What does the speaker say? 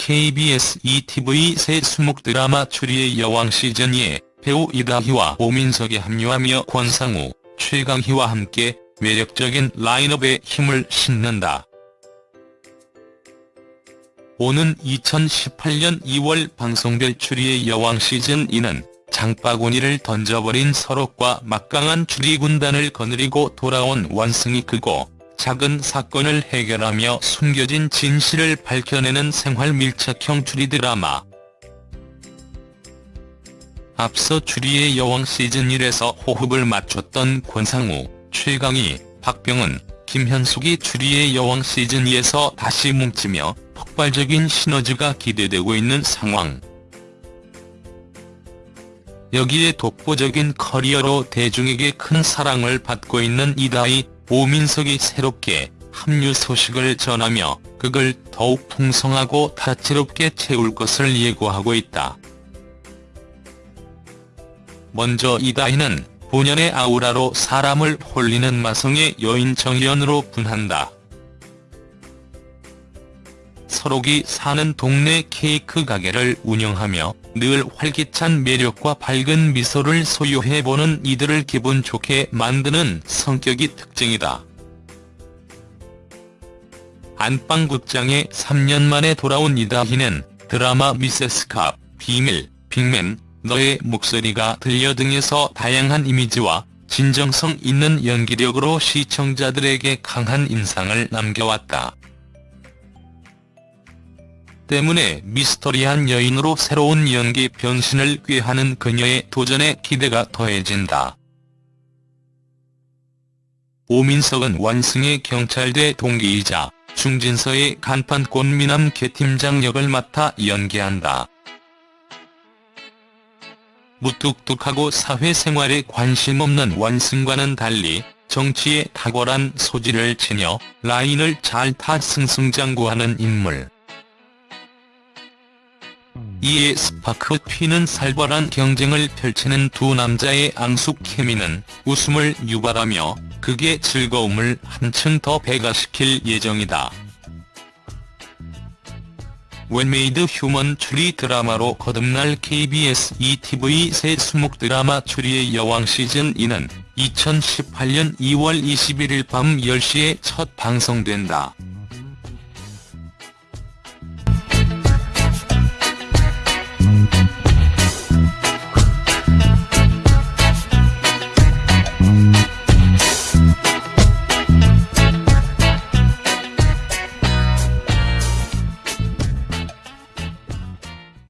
KBS ETV 새 수목 드라마 추리의 여왕 시즌2에 배우 이다희와 오민석이 합류하며 권상우, 최강희와 함께 매력적인 라인업에 힘을 싣는다. 오는 2018년 2월 방송될 추리의 여왕 시즌2는 장바구니를 던져버린 서록과 막강한 추리 군단을 거느리고 돌아온 원승이 크고 작은 사건을 해결하며 숨겨진 진실을 밝혀내는 생활 밀착형 추리 드라마. 앞서 추리의 여왕 시즌1에서 호흡을 맞췄던 권상우, 최강희, 박병은, 김현숙이 추리의 여왕 시즌2에서 다시 뭉치며 폭발적인 시너지가 기대되고 있는 상황. 여기에 독보적인 커리어로 대중에게 큰 사랑을 받고 있는 이다희, 오민석이 새롭게 합류 소식을 전하며 그걸 더욱 풍성하고 다채롭게 채울 것을 예고하고 있다. 먼저 이다희는 본연의 아우라로 사람을 홀리는 마성의 여인 정연으로 분한다. 서록이 사는 동네 케이크 가게를 운영하며 늘 활기찬 매력과 밝은 미소를 소유해보는 이들을 기분 좋게 만드는 성격이 특징이다. 안방극장에 3년 만에 돌아온 이다희는 드라마 미세스캅, 비밀, 빅맨, 너의 목소리가 들려 등에서 다양한 이미지와 진정성 있는 연기력으로 시청자들에게 강한 인상을 남겨왔다. 때문에 미스터리한 여인으로 새로운 연기 변신을 꾀하는 그녀의 도전에 기대가 더해진다. 오민석은 원승의 경찰대 동기이자 중진서의 간판 꽃미남 개팀장 역을 맡아 연기한다. 무뚝뚝하고 사회생활에 관심 없는 원승과는 달리 정치에 탁월한 소질을 지녀 라인을 잘 타 승승장구하는 인물. 이에 스파크 튀는 살벌한 경쟁을 펼치는 두 남자의 앙숙 케미는 웃음을 유발하며 극의 즐거움을 한층 더 배가시킬 예정이다. well-made 휴먼 추리 드라마로 거듭날 KBS 2TV 새 수목 드라마 추리의 여왕 시즌2는 2018년 2월 21일 밤 10시에 첫 방송된다.